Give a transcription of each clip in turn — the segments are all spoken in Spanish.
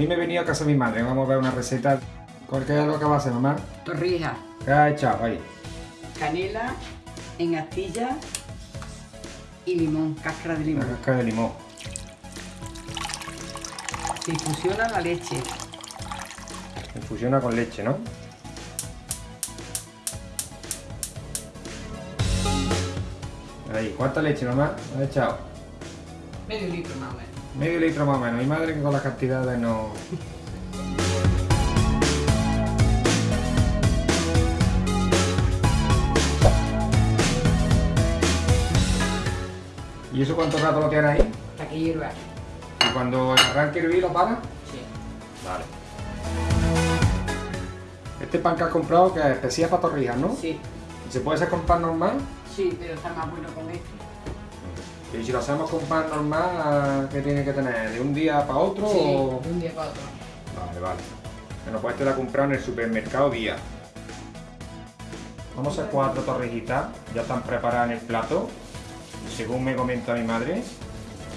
Hoy me he venido a casa de mi madre, vamos a ver una receta. ¿Cuál que es lo que va a hacer, mamá? Torrijas, ¿Qué has echado ahí? canela en astilla y limón, cáscara de limón. cáscara de limón. Se infusiona la leche. Infusiona con leche, ¿no? Ahí, ¿cuánta leche, mamá? ¿Has echado? Medio litro más o menos. Medio litro más o menos. Mi madre que con las cantidades no... ¿Y eso cuánto rato lo tienes ahí? Hasta que hierva. ¿Y cuando arranque hervir lo para? Sí. Vale. Este pan que has comprado que es especial para torrijas, ¿no? Sí, ¿Se puede hacer con pan normal? sí, pero está más bueno con este. Y si lo hacemos con pan normal, ¿qué tiene que tener? ¿De un día para otro? Sí, o- de un día para otro. Vale, vale. Bueno, pues este lo he comprado en el supermercado Día. Vamos a hacer cuatro torrijitas, ya están preparadas en el plato. Y según me comenta mi madre,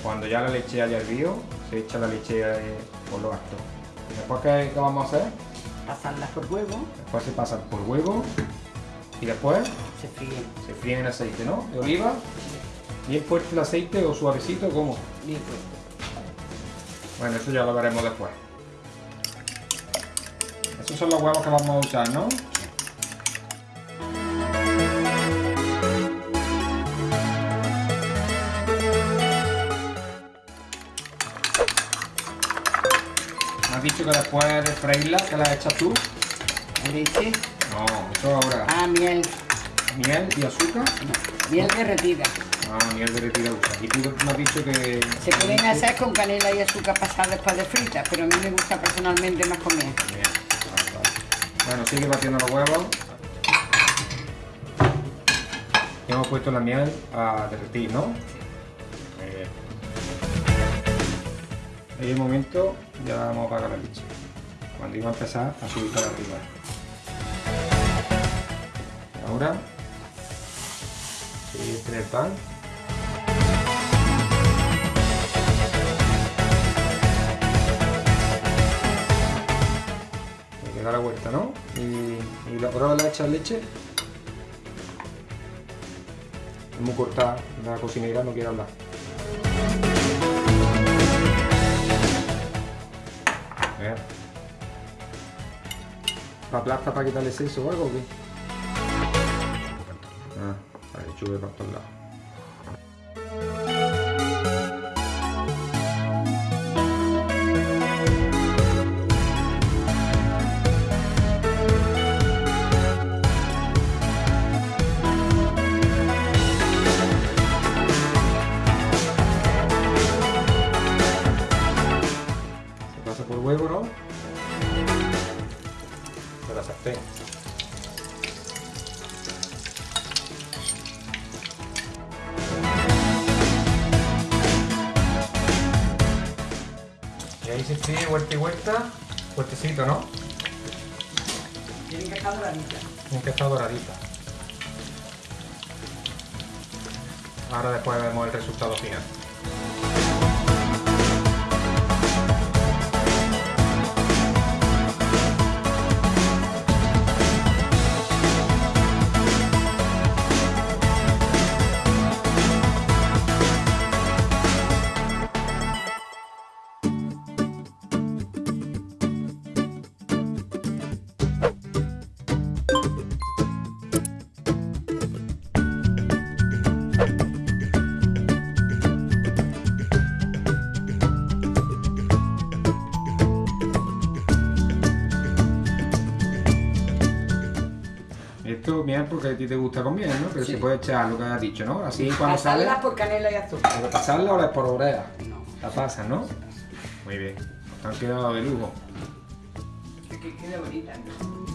cuando ya la leche haya hervido, se echa la leche eh, por lo alto. Y después, ¿qué, qué vamos a hacer? Pasarlas por huevo, Después se pasan por huevo y después se fríen. se fríen en aceite, ¿no? De oliva. Bien fuerte el aceite o suavecito, ¿cómo? Bien fuerte. Bueno, eso ya lo veremos después. Esos son los huevos que vamos a usar, ¿no? Me has dicho que después de freírla, que la echas tú. Leche. No, eso ahora. Ah, miel. Miel y azúcar. No, miel derretida. Ah, miel derretida usa. Y tú me has dicho que... Se pueden hacer con canela y azúcar pasada después de frita, pero a mí me gusta personalmente más con miel. Bien, vale, vale. Bueno, sigue batiendo los huevos. Y hemos puesto la miel a derretir, ¿no? Muy bien. En el momento ya vamos a apagar la leche. Cuando iba a empezar a subir para arriba. Ahora, entre el pan. Dar la vuelta, ¿no? Y, y la- ahora le echas leche. Es muy cortada, la cocinera no quiere hablar. Ver. ¿La aplasta para quitarle seso o algo o qué? Ah, para que chube por todos lados. Ahí se fríe vuelta y vuelta, fuertecito, ¿no? Tienen que estar doraditas. Tiene que estar doradita. Ahora después vemos el resultado final. Esto miel porque a ti te gusta con ¿no? Pero Sí. se puede echar lo que has dicho, ¿no? Así cuando sale, Pasarlas por canela y azúcar. ¿hay que pasarla o la espolvorea? No. La pasas, ¿no? Muy bien. Te han quedado de lujo. Que quede bonita. ¿no?